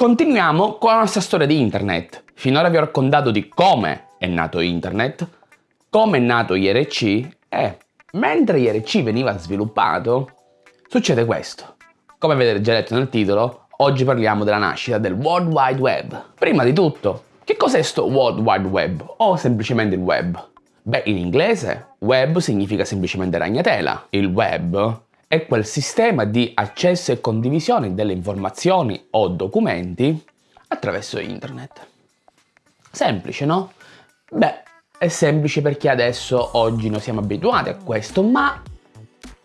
Continuiamo con la nostra storia di internet. Finora vi ho raccontato di come è nato internet, come è nato IRC e mentre IRC veniva sviluppato succede questo. Come avete già letto nel titolo, oggi parliamo della nascita del World Wide Web. Prima di tutto, che cos'è sto World Wide Web o semplicemente il web? Beh, in inglese web significa semplicemente ragnatela. Il web è quel sistema di accesso e condivisione delle informazioni o documenti attraverso internet. Semplice, no? Beh, è semplice perché adesso oggi noi siamo abituati a questo, ma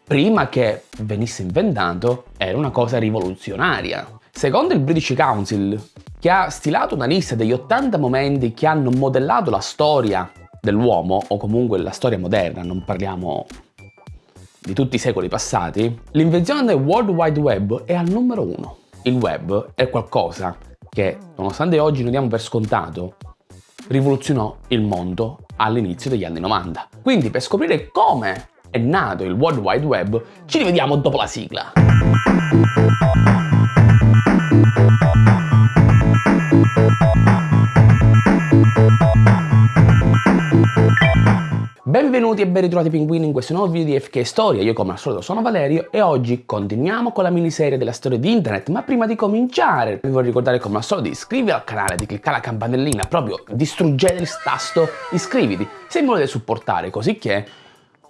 prima che venisse inventato era una cosa rivoluzionaria. Secondo il British Council, che ha stilato una lista degli 80 momenti che hanno modellato la storia dell'uomo, o comunque la storia moderna, non parliamo di tutti i secoli passati, l'invenzione del World Wide Web è al numero uno. Il web è qualcosa che, nonostante oggi noi diamo per scontato, rivoluzionò il mondo all'inizio degli anni 90. Quindi per scoprire come è nato il World Wide Web ci rivediamo dopo la sigla. Benvenuti e ben ritrovati pinguini in questo nuovo video di FK Storia, io come al solito sono Valerio e oggi continuiamo con la miniserie della storia di internet, ma prima di cominciare vi voglio ricordare come al solito di iscrivervi al canale, di cliccare la campanellina, proprio distruggete il tasto iscriviti. Se mi volete supportare, così che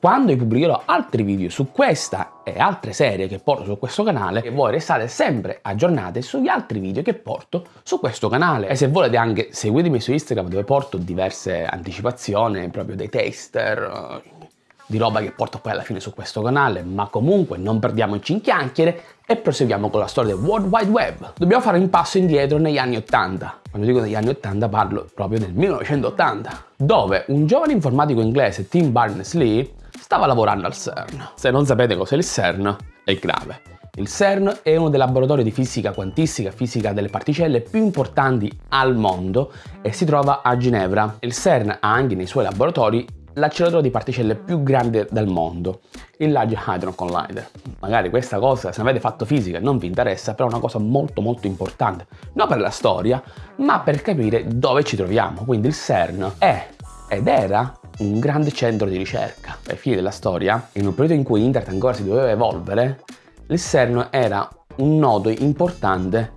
quando io pubblicherò altri video su questa e altre serie che porto su questo canale voi restate sempre aggiornati sugli altri video che porto su questo canale. E se volete anche seguitemi su Instagram dove porto diverse anticipazioni proprio dei taster eh, di roba che porto poi alla fine su questo canale. Ma comunque non perdiamoci in chiacchiere e proseguiamo con la storia del World Wide Web. Dobbiamo fare un passo indietro negli anni 80 quando dico negli anni 80 parlo proprio del 1980 dove un giovane informatico inglese Tim Berners-Lee stava lavorando al CERN. Se non sapete cos'è il CERN, è grave. Il CERN è uno dei laboratori di fisica quantistica, fisica delle particelle più importanti al mondo e si trova a Ginevra. Il CERN ha anche nei suoi laboratori l'acceleratore di particelle più grande del mondo, il Large Hadron Collider. Magari questa cosa, se avete fatto fisica, non vi interessa, però è una cosa molto molto importante, non per la storia, ma per capire dove ci troviamo. Quindi il CERN è ed era un grande centro di ricerca. Ai fine della storia, in un periodo in cui internet ancora si doveva evolvere, CERN era un nodo importante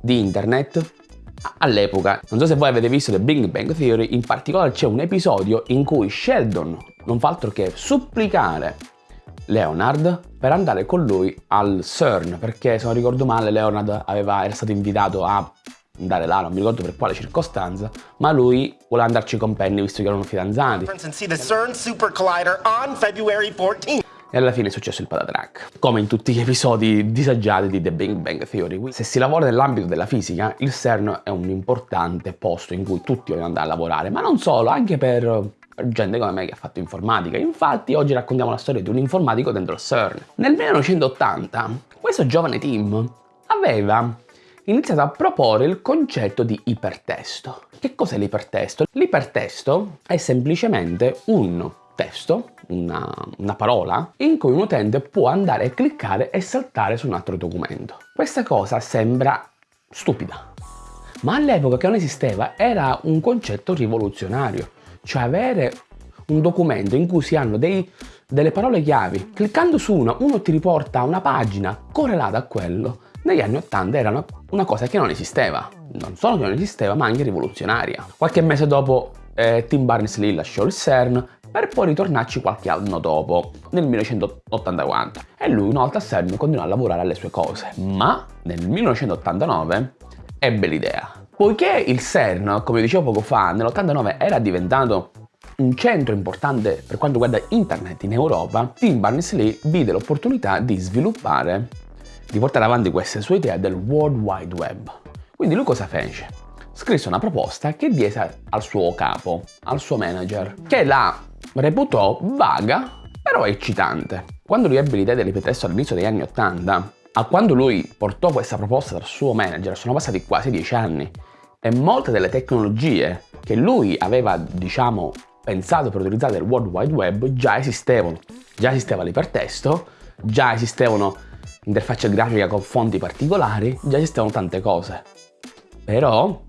di internet all'epoca. Non so se voi avete visto The Big Bang Theory, in particolare c'è un episodio in cui Sheldon non fa altro che supplicare Leonard per andare con lui al CERN, perché se non ricordo male Leonard aveva, era stato invitato a andare là, non mi ricordo per quale circostanza, ma lui vuole andarci con Penny visto che erano fidanzati. E alla fine è successo il patatrack, come in tutti gli episodi disagiati di The Big Bang Theory. Se si lavora nell'ambito della fisica, il CERN è un importante posto in cui tutti vogliono andare a lavorare, ma non solo, anche per gente come me che ha fatto informatica. Infatti oggi raccontiamo la storia di un informatico dentro il CERN. Nel 1980 questo giovane team aveva iniziato a proporre il concetto di ipertesto. Che cos'è l'ipertesto? L'ipertesto è semplicemente un testo, una, una, parola, in cui un utente può andare a cliccare e saltare su un altro documento. Questa cosa sembra stupida, ma all'epoca che non esisteva era un concetto rivoluzionario, cioè avere un documento in cui si hanno dei, delle parole chiavi, cliccando su una, uno ti riporta a una pagina correlata a quello, negli anni 80 era una, cosa che non esisteva. Non solo che non esisteva, ma anche rivoluzionaria. Qualche mese dopo eh, Tim Berners-Lee lasciò il CERN per poi ritornarci qualche anno dopo, nel 1984. E lui una volta al CERN continuò a lavorare alle sue cose. Ma nel 1989 ebbe l'idea. Poiché il CERN, come dicevo poco fa, nell'89 era diventato un centro importante per quanto riguarda internet in Europa, Tim Berners-Lee vide l'opportunità di sviluppare di portare avanti questa sua idea del World Wide Web. Quindi lui cosa fece? Scrisse una proposta che diede al suo capo, al suo manager, che la reputò vaga però eccitante. Quando lui ebbe l'idea dell'ipetesto all'inizio degli anni 80, a quando lui portò questa proposta dal suo manager sono passati quasi dieci anni e molte delle tecnologie che lui aveva, diciamo, pensato per utilizzare nel World Wide Web già esistevano. Già esisteva l'ipertesto, già esistevano interfaccia grafica con fonti particolari, già esistevano tante cose. Però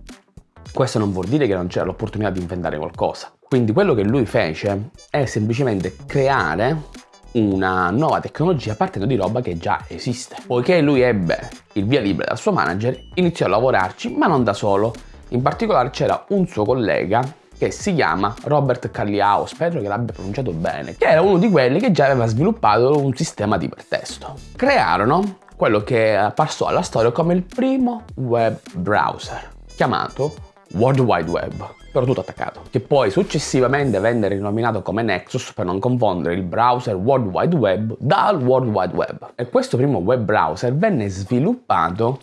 questo non vuol dire che non c'era l'opportunità di inventare qualcosa. Quindi quello che lui fece è semplicemente creare una nuova tecnologia partendo di roba che già esiste. Poiché lui ebbe il via libera dal suo manager, iniziò a lavorarci, ma non da solo. In particolare c'era un suo collega che si chiama Robert Calliao, spero che l'abbia pronunciato bene, che era uno di quelli che già aveva sviluppato un sistema di ipertesto. Crearono quello che passò alla storia come il primo web browser, chiamato World Wide Web, però tutto attaccato, che poi successivamente venne rinominato come Nexus per non confondere il browser World Wide Web dal World Wide Web. E questo primo web browser venne sviluppato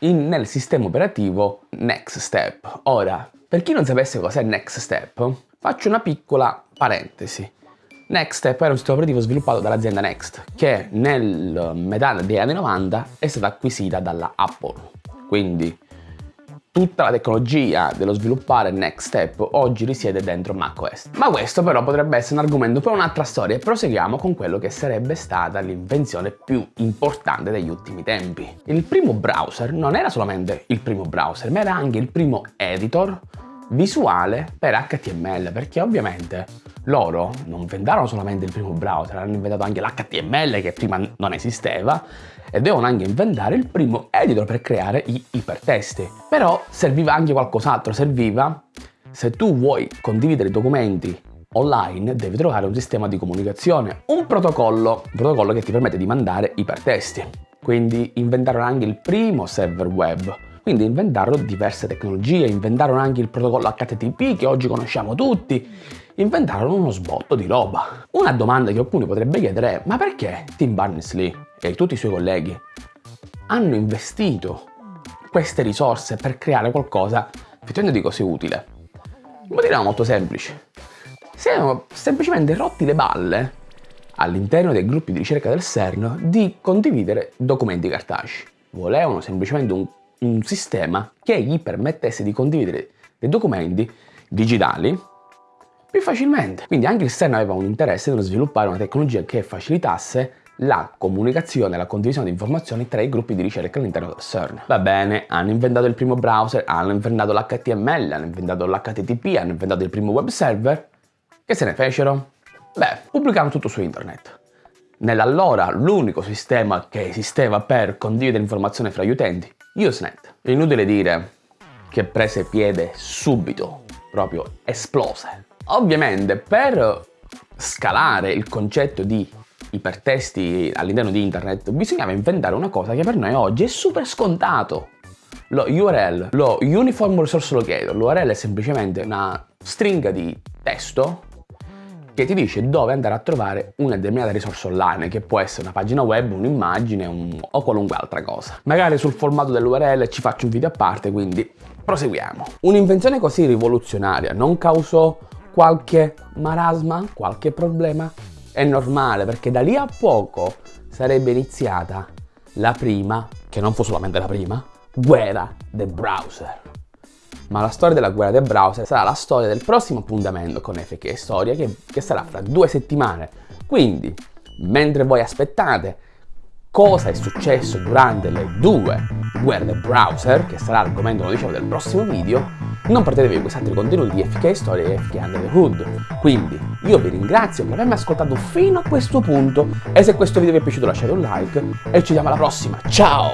in, nel sistema operativo Next Step. Ora, per chi non sapesse cos'è Next Step, faccio una piccola parentesi. Next Step era un sistema operativo sviluppato dall'azienda Next, che nel metà degli anni 90 è stata acquisita dalla Apple. Quindi tutta la tecnologia dello sviluppare Next Step oggi risiede dentro macOS. Ma questo però potrebbe essere un argomento per un'altra storia e proseguiamo con quello che sarebbe stata l'invenzione più importante degli ultimi tempi. Il primo browser non era solamente il primo browser, ma era anche il primo editor visuale per HTML, perché ovviamente loro non inventarono solamente il primo browser, hanno inventato anche l'HTML che prima non esisteva e devono anche inventare il primo editor per creare gli ipertesti. Però serviva anche qualcos'altro, serviva se tu vuoi condividere i documenti online devi trovare un sistema di comunicazione, un protocollo, un protocollo che ti permette di mandare ipertesti. Quindi inventarono anche il primo server web, quindi inventarono diverse tecnologie, inventarono anche il protocollo HTTP che oggi conosciamo tutti, inventarono uno sbotto di roba. Una domanda che qualcuno potrebbe chiedere è ma perché Tim Berners-Lee e tutti i suoi colleghi hanno investito queste risorse per creare qualcosa effettivamente di così utile? Il motivo molto semplice. Si erano semplicemente rotti le balle all'interno dei gruppi di ricerca del CERN di condividere documenti cartacei. Volevano semplicemente un, un sistema che gli permettesse di condividere dei documenti digitali più facilmente. Quindi anche il CERN aveva un interesse nello sviluppare una tecnologia che facilitasse la comunicazione e la condivisione di informazioni tra i gruppi di ricerca all'interno del CERN. Va bene, hanno inventato il primo browser, hanno inventato l'HTML, hanno inventato l'HTTP, hanno inventato il primo web server. Che se ne fecero? Beh, pubblicarono tutto su internet. Nell'allora l'unico sistema che esisteva per condividere informazioni fra gli utenti, Usenet. È inutile dire che prese piede subito, proprio esplose. Ovviamente per scalare il concetto di ipertesti all'interno di internet bisognava inventare una cosa che per noi oggi è super scontato. Lo URL, lo Uniform Resource Locator, l'URL è semplicemente una stringa di testo che ti dice dove andare a trovare una determinata risorsa online, che può essere una pagina web, un'immagine un... o qualunque altra cosa. Magari sul formato dell'URL ci faccio un video a parte, quindi proseguiamo. Un'invenzione così rivoluzionaria non causò qualche marasma, qualche problema, è normale perché da lì a poco sarebbe iniziata la prima, che non fu solamente la prima, guerra del browser. Ma la storia della guerra del browser sarà la storia del prossimo appuntamento con FK Storia che, che sarà fra due settimane. Quindi, mentre voi aspettate cosa è successo durante le due guerre del browser, che sarà l'argomento diciamo, del prossimo video, non perdetevi questi altri contenuti di FK Story e FK Under the Hood. Quindi io vi ringrazio per avermi ascoltato fino a questo punto e se questo video vi è piaciuto lasciate un like e ci vediamo alla prossima. Ciao!